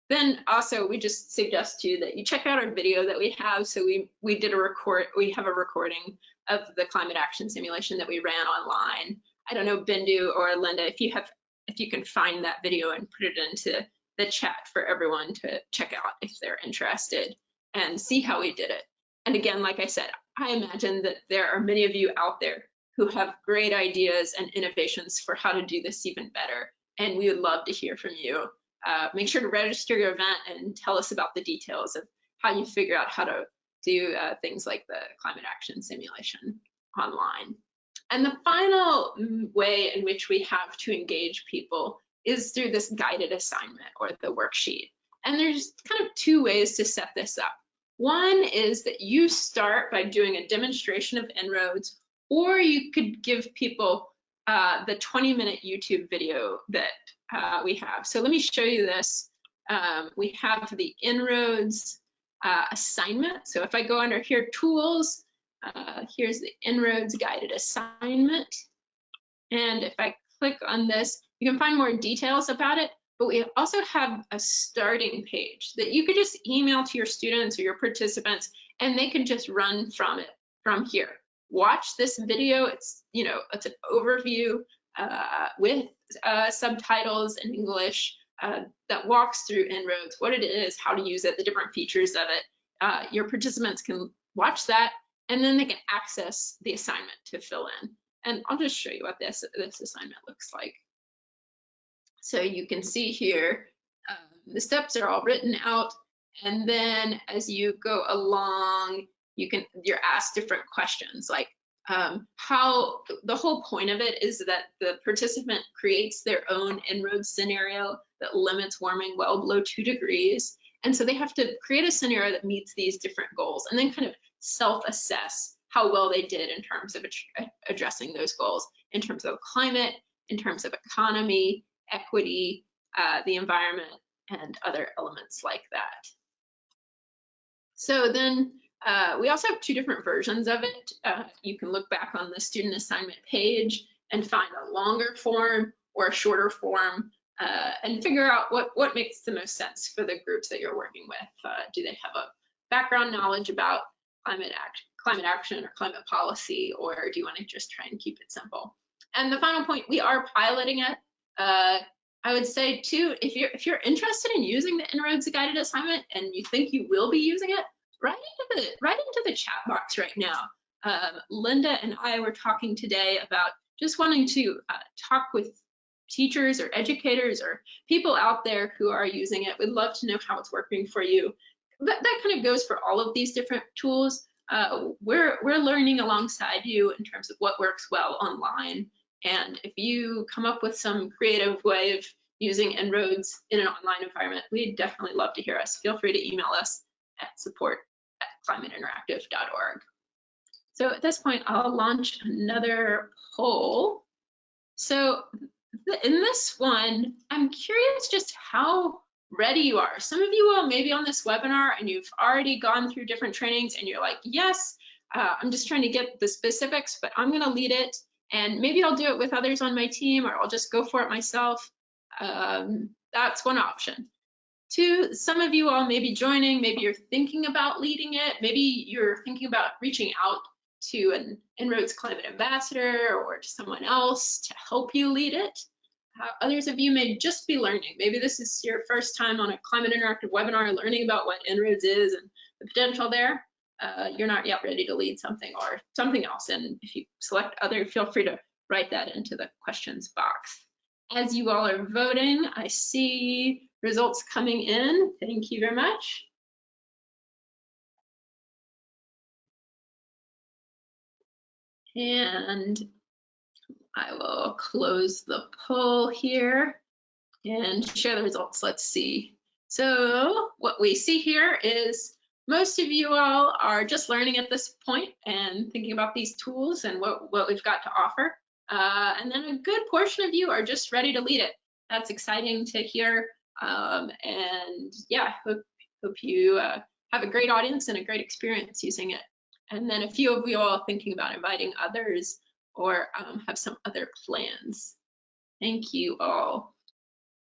Then also we just suggest to you that you check out our video that we have. So we, we did a record, we have a recording of the climate action simulation that we ran online. I don't know, Bindu or Linda, if you have, if you can find that video and put it into the chat for everyone to check out if they're interested and see how we did it. And again, like I said, I imagine that there are many of you out there who have great ideas and innovations for how to do this even better. And we would love to hear from you. Uh, make sure to register your event and tell us about the details of how you figure out how to do uh, things like the climate action simulation online. And the final way in which we have to engage people is through this guided assignment or the worksheet. And there's kind of two ways to set this up. One is that you start by doing a demonstration of En-ROADS, or you could give people uh, the 20 minute YouTube video that uh, we have. So let me show you this. Um, we have the En-ROADS uh, assignment. So if I go under here, tools, uh, here's the En-ROADS guided assignment. And if I click on this, you can find more details about it but we also have a starting page that you could just email to your students or your participants and they can just run from it from here. Watch this video. It's, you know, it's an overview uh, with uh, subtitles in English uh, that walks through En-ROADS, what it is, how to use it, the different features of it. Uh, your participants can watch that and then they can access the assignment to fill in. And I'll just show you what this, this assignment looks like. So you can see here, um, the steps are all written out. And then as you go along, you can, you're asked different questions like um, how, the whole point of it is that the participant creates their own En-ROADS scenario that limits warming well below two degrees. And so they have to create a scenario that meets these different goals and then kind of self-assess how well they did in terms of addressing those goals in terms of climate, in terms of economy, equity, uh, the environment, and other elements like that. So then uh, we also have two different versions of it. Uh, you can look back on the student assignment page and find a longer form or a shorter form uh, and figure out what, what makes the most sense for the groups that you're working with. Uh, do they have a background knowledge about climate, act climate action or climate policy, or do you want to just try and keep it simple? And the final point, we are piloting it uh, I would say too, if you're if you're interested in using the En-ROADS guided assignment and you think you will be using it, write into the write into the chat box right now. Um, Linda and I were talking today about just wanting to uh, talk with teachers or educators or people out there who are using it. We'd love to know how it's working for you. That, that kind of goes for all of these different tools. Uh, we're we're learning alongside you in terms of what works well online and if you come up with some creative way of using En-ROADS in an online environment, we'd definitely love to hear us. Feel free to email us at support at climateinteractive.org. So at this point, I'll launch another poll. So in this one, I'm curious just how ready you are. Some of you are maybe on this webinar and you've already gone through different trainings and you're like, yes, uh, I'm just trying to get the specifics, but I'm gonna lead it and maybe I'll do it with others on my team or I'll just go for it myself. Um, that's one option. Two, some of you all may be joining, maybe you're thinking about leading it, maybe you're thinking about reaching out to an En-ROADS climate ambassador or to someone else to help you lead it. Uh, others of you may just be learning. Maybe this is your first time on a climate interactive webinar learning about what En-ROADS is and the potential there. Uh, you're not yet ready to lead something or something else. And if you select other, feel free to write that into the questions box. As you all are voting, I see results coming in. Thank you very much. And I will close the poll here and share the results. Let's see. So what we see here is most of you all are just learning at this point and thinking about these tools and what, what we've got to offer. Uh, and then a good portion of you are just ready to lead it. That's exciting to hear. Um, and yeah, hope, hope you uh, have a great audience and a great experience using it. And then a few of you all thinking about inviting others or um, have some other plans. Thank you all.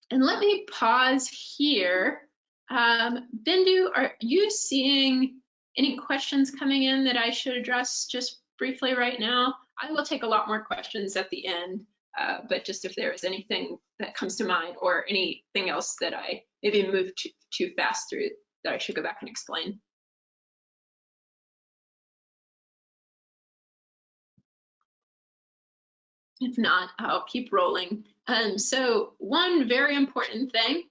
And let me pause here. Um, Bindu, are you seeing any questions coming in that I should address just briefly right now? I will take a lot more questions at the end, uh, but just if there is anything that comes to mind or anything else that I maybe moved too, too fast through that I should go back and explain. If not, I'll keep rolling. Um, so one very important thing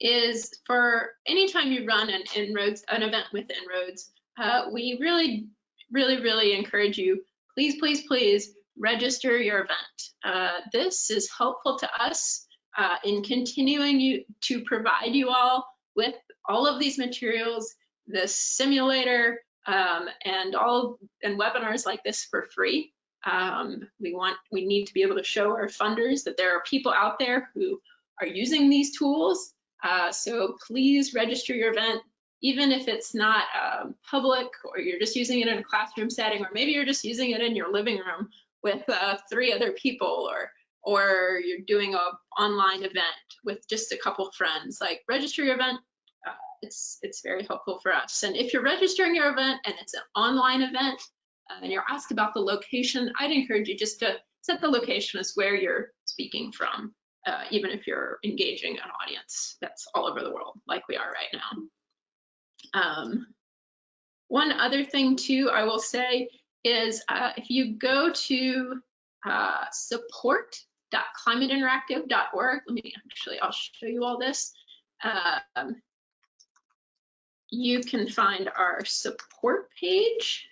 is for anytime you run an En-ROADS, an event with En-ROADS, uh, we really, really, really encourage you, please, please, please register your event. Uh, this is helpful to us uh, in continuing you to provide you all with all of these materials, the simulator, um, and all and webinars like this for free. Um, we want, we need to be able to show our funders that there are people out there who are using these tools. Uh, so please register your event, even if it's not um, public or you're just using it in a classroom setting, or maybe you're just using it in your living room with uh, three other people, or or you're doing a online event with just a couple friends. Like register your event. Uh, it's it's very helpful for us. And if you're registering your event and it's an online event, uh, and you're asked about the location, I'd encourage you just to set the location as where you're speaking from, uh, even if you're engaging an audience that's all over the world, like we are right now. Um, one other thing too, I will say is uh, if you go to uh, support.climateinteractive.org, let me actually, I'll show you all this. Um, you can find our support page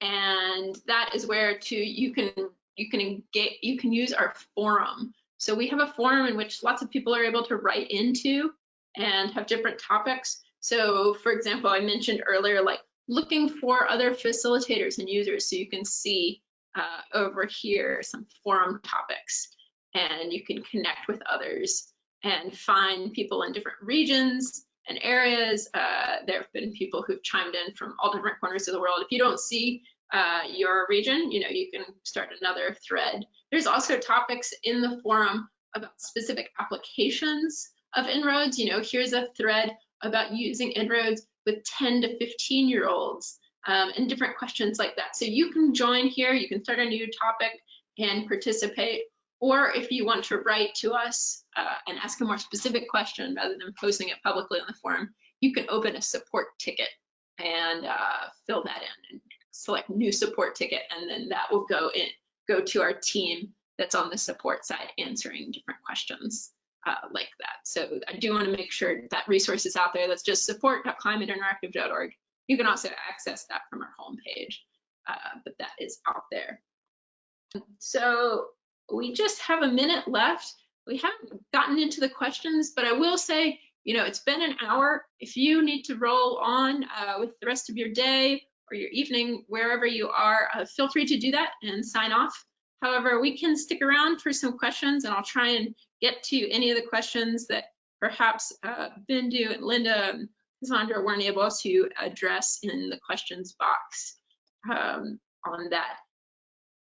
and that is where to you can you can get you can use our forum so we have a forum in which lots of people are able to write into and have different topics so for example i mentioned earlier like looking for other facilitators and users so you can see uh, over here some forum topics and you can connect with others and find people in different regions and areas. Uh, there have been people who've chimed in from all different corners of the world. If you don't see uh, your region, you know, you can start another thread. There's also topics in the forum about specific applications of En-ROADS. You know, here's a thread about using En-ROADS with 10 to 15 year olds um, and different questions like that. So you can join here, you can start a new topic and participate. Or if you want to write to us uh, and ask a more specific question rather than posting it publicly on the forum, you can open a support ticket and uh, fill that in and select new support ticket, and then that will go in, go to our team that's on the support side answering different questions uh, like that. So I do want to make sure that resource is out there. That's just support.climateinteractive.org. You can also access that from our homepage, uh, but that is out there. So we just have a minute left. We haven't gotten into the questions, but I will say, you know, it's been an hour. If you need to roll on uh, with the rest of your day or your evening, wherever you are, uh, feel free to do that and sign off. However, we can stick around for some questions and I'll try and get to any of the questions that perhaps uh, Bindu and Linda and Cassandra weren't able to address in the questions box um, on that.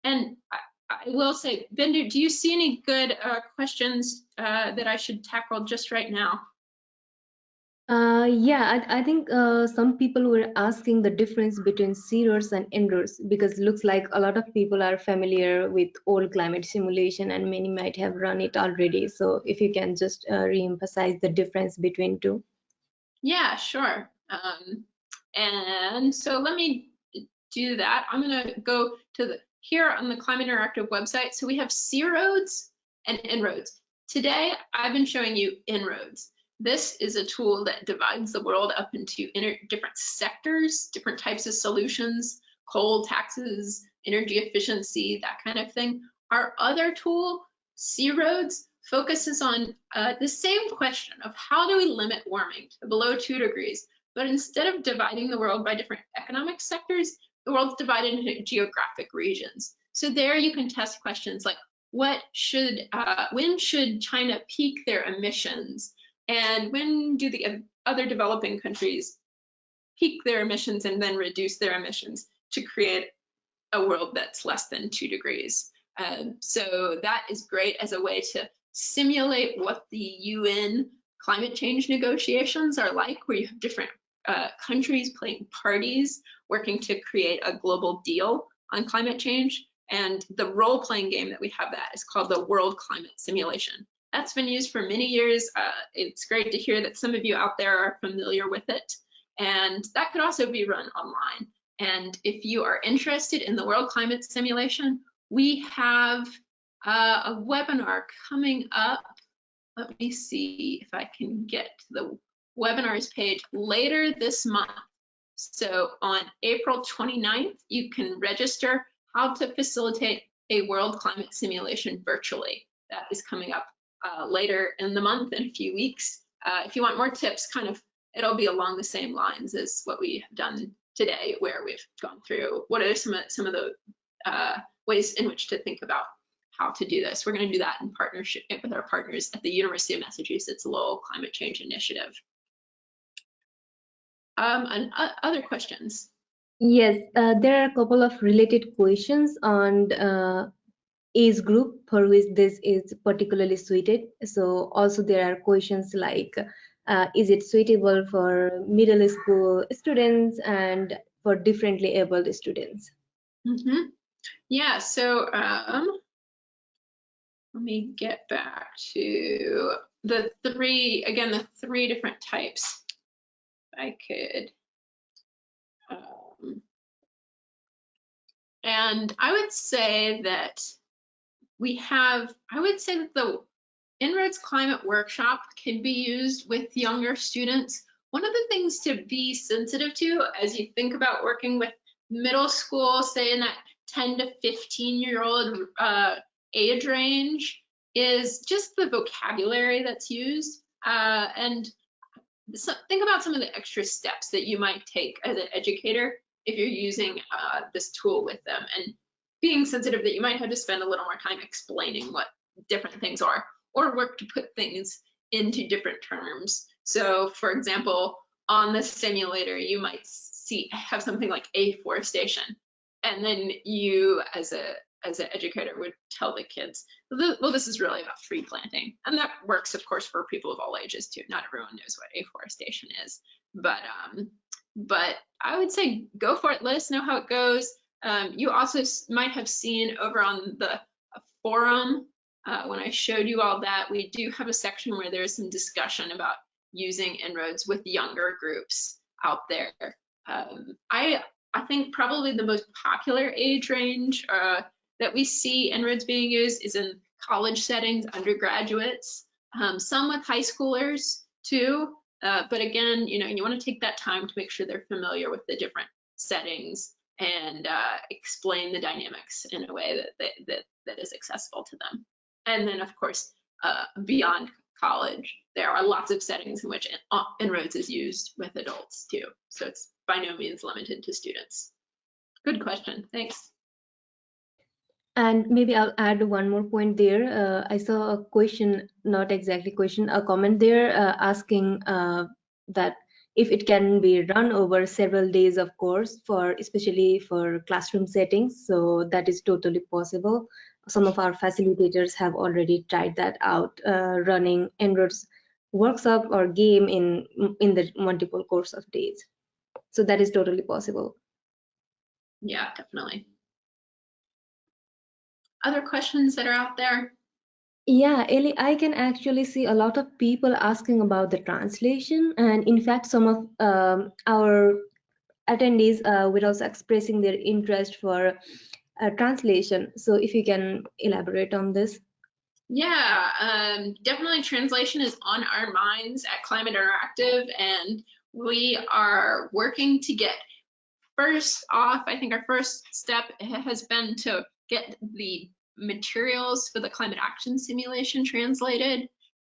And I, I, will say, Bindu, do you see any good uh, questions uh, that I should tackle just right now? Uh, yeah, I, I think uh, some people were asking the difference between C-ROADS and En-ROADS because it looks like a lot of people are familiar with old climate simulation and many might have run it already. So if you can just uh, re-emphasize the difference between two. Yeah, sure. Um, and so let me do that. I'm going to go to the here on the Climate Interactive website. So we have C-ROADS and En-ROADS. Today, I've been showing you En-ROADS. This is a tool that divides the world up into different sectors, different types of solutions, coal taxes, energy efficiency, that kind of thing. Our other tool, C-ROADS, focuses on uh, the same question of how do we limit warming to below two degrees, but instead of dividing the world by different economic sectors, the world's divided into geographic regions. So there you can test questions like what should, uh, when should China peak their emissions? And when do the other developing countries peak their emissions and then reduce their emissions to create a world that's less than two degrees? Um, so that is great as a way to simulate what the UN climate change negotiations are like, where you have different uh, countries playing parties working to create a global deal on climate change. And the role-playing game that we have that is called the World Climate Simulation. That's been used for many years. Uh, it's great to hear that some of you out there are familiar with it. And that could also be run online. And if you are interested in the World Climate Simulation, we have uh, a webinar coming up. Let me see if I can get to the webinars page later this month. So on April 29th, you can register how to facilitate a world climate simulation virtually. That is coming up uh, later in the month in a few weeks. Uh, if you want more tips, kind of, it'll be along the same lines as what we have done today, where we've gone through what are some of, some of the uh, ways in which to think about how to do this. We're going to do that in partnership with our partners at the University of Massachusetts Lowell Climate Change Initiative. Um, and uh, other questions? Yes, uh, there are a couple of related questions on uh, age group for which this is particularly suited. So also there are questions like, uh, is it suitable for middle school students and for differently abled students? Mm -hmm. Yeah, so um, let me get back to the three, again, the three different types. I could, um, and I would say that we have, I would say that the En-ROADS Climate Workshop can be used with younger students. One of the things to be sensitive to as you think about working with middle school, say in that 10 to 15 year old uh, age range, is just the vocabulary that's used. Uh, and so think about some of the extra steps that you might take as an educator if you're using uh, this tool with them and being sensitive that you might have to spend a little more time explaining what different things are or work to put things into different terms. So for example, on the simulator, you might see have something like afforestation. And then you as a as an educator would tell the kids, well, this is really about tree planting. And that works, of course, for people of all ages too. Not everyone knows what afforestation is, but um, but I would say go for it. Let us know how it goes. Um, you also might have seen over on the forum uh, when I showed you all that, we do have a section where there's some discussion about using En-ROADS with younger groups out there. Um, I I think probably the most popular age range uh, that we see En-ROADS being used is in college settings, undergraduates, um, some with high schoolers too. Uh, but again, you know, you want to take that time to make sure they're familiar with the different settings and uh, explain the dynamics in a way that, that, that, that is accessible to them. And then, of course, uh, beyond college, there are lots of settings in which En-ROADS is used with adults too. So it's by no means limited to students. Good question. Thanks. And maybe I'll add one more point there. Uh, I saw a question, not exactly question, a comment there uh, asking uh, that if it can be run over several days of course for especially for classroom settings. So that is totally possible. Some of our facilitators have already tried that out uh, running En-ROADS workshop or game in in the multiple course of days. So that is totally possible. Yeah definitely. Other questions that are out there yeah Ellie, i can actually see a lot of people asking about the translation and in fact some of um, our attendees uh, were also expressing their interest for uh, translation. So if you can elaborate on this. Yeah, um, definitely translation is on our minds at Climate Interactive, and we are working to get first off, I think our first step has been to get the materials for the climate action simulation translated.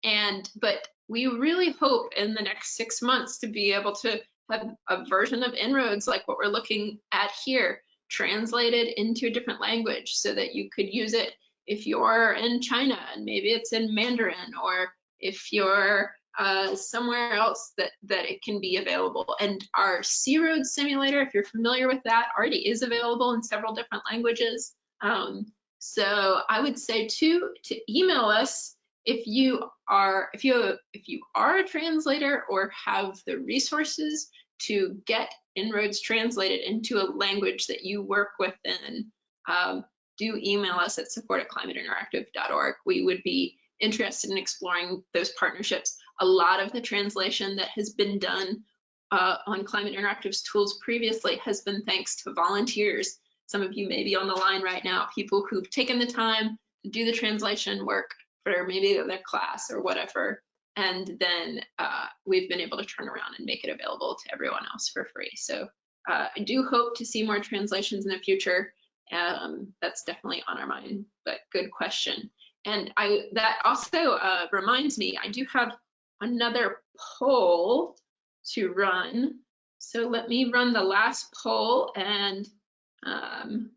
And but we really hope in the next six months to be able to have a version of En-ROADS like what we're looking at here translated into a different language so that you could use it if you're in China and maybe it's in Mandarin, or if you're uh, somewhere else that, that it can be available. And our Sea Road simulator, if you're familiar with that, already is available in several different languages. Um, so I would say too, to email us if you are if you if you are a translator or have the resources to get En-ROADS translated into a language that you work within. Um, do email us at support at climateinteractive.org. We would be interested in exploring those partnerships. A lot of the translation that has been done uh, on Climate Interactive's tools previously has been thanks to volunteers. Some of you may be on the line right now, people who've taken the time to do the translation work for maybe their class or whatever. And then uh, we've been able to turn around and make it available to everyone else for free. So uh, I do hope to see more translations in the future. Um, that's definitely on our mind, but good question. And I that also uh, reminds me, I do have another poll to run. So let me run the last poll and um,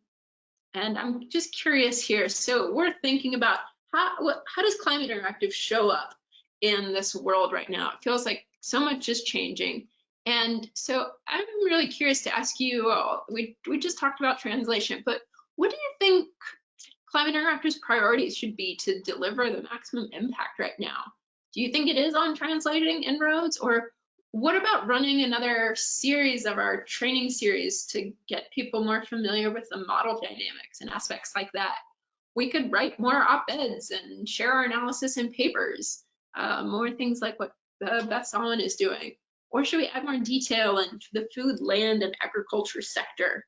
and I'm just curious here. So we're thinking about how what, how does climate interactive show up in this world right now? It feels like so much is changing. And so I'm really curious to ask you, all, we, we just talked about translation, but what do you think Climate Interactive's priorities should be to deliver the maximum impact right now? Do you think it is on translating En-ROADS or what about running another series of our training series to get people more familiar with the model dynamics and aspects like that? We could write more op-eds and share our analysis in papers, uh, more things like what uh, Beth Solomon is doing. Or should we add more detail into the food, land, and agriculture sector?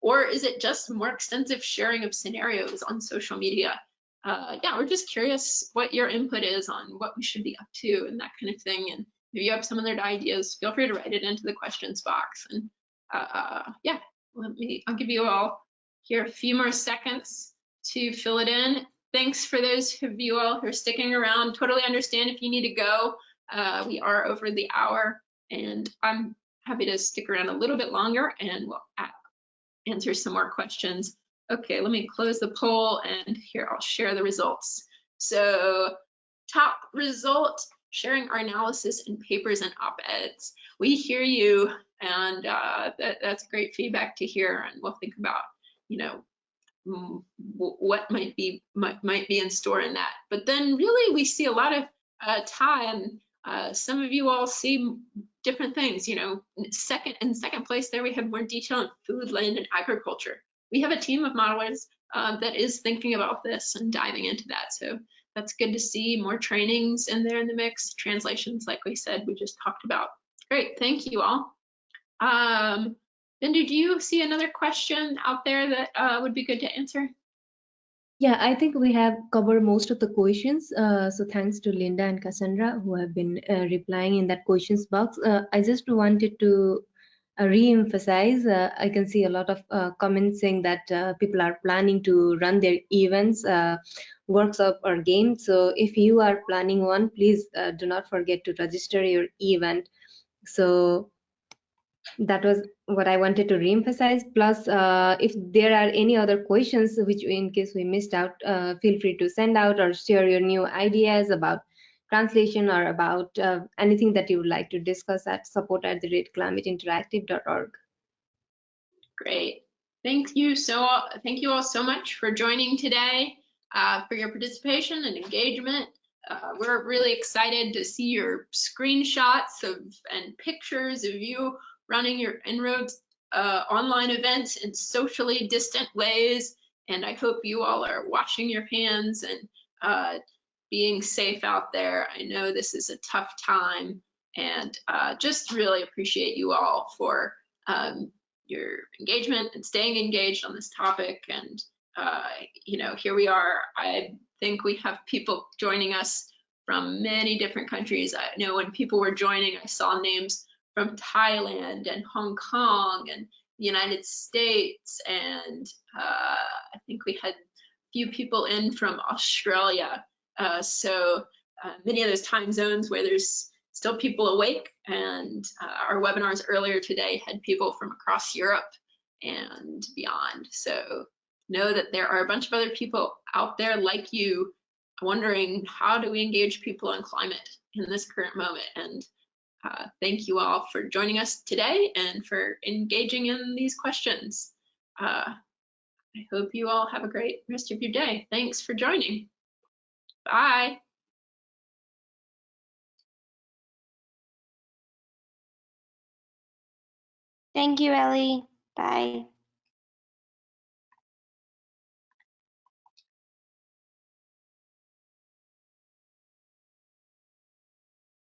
Or is it just more extensive sharing of scenarios on social media? Uh, yeah, we're just curious what your input is on what we should be up to and that kind of thing. And if you have some other ideas, feel free to write it into the questions box. And uh, yeah, let me, I'll give you all here a few more seconds to fill it in. Thanks for those of you all who are sticking around. Totally understand if you need to go. Uh, we are over the hour and I'm happy to stick around a little bit longer and we'll answer some more questions. Okay, let me close the poll and here I'll share the results. So top result, sharing our analysis in papers and op-eds. We hear you and uh, that, that's great feedback to hear and we'll think about, you know, what might be might, might be in store in that. But then really we see a lot of uh, time uh, some of you all see different things, you know, second in second place there we have more detail on food, land, and agriculture. We have a team of modelers uh, that is thinking about this and diving into that. So that's good to see more trainings in there in the mix, translations, like we said, we just talked about. Great, thank you all. Um, Bindu, do you see another question out there that uh, would be good to answer? Yeah, I think we have covered most of the questions. Uh, so thanks to Linda and Cassandra who have been uh, replying in that questions box. Uh, I just wanted to uh, re-emphasize, uh, I can see a lot of uh, comments saying that people are planning to run their events, workshop or games. So if you are planning one, please do not forget to register your event. So that was what I wanted to reemphasize. Plus, uh, if there are any other questions which in case we missed out, uh, feel free to send out or share your new ideas about translation or about uh, anything that you would like to discuss at support at the rate climateinteractive.org. Great. Thank you so thank you all so much for joining today, uh, for your participation and engagement. uh, we're really excited to see your screenshots of and pictures of you running your En-ROADS uh, online events in socially distant ways. And I hope you all are washing your hands and uh, being safe out there. I know this is a tough time and uh, just really appreciate you all for um, your engagement and staying engaged on this topic. And, uh, you know, here we are. I think we have people joining us from many different countries. I know when people were joining, I saw names from Thailand and Hong Kong and the United States. And uh, I think we had a few people in from Australia. Uh, so uh, many of those time zones where there's still people awake. And uh, our webinars earlier today had people from across Europe and beyond. So know that there are a bunch of other people out there like you wondering how do we engage people on climate in this current moment. And uh, thank you all for joining us today and for engaging in these questions. Uh, I hope you all have a great rest of your day. Thanks for joining. Bye. Thank you, Ellie. Bye.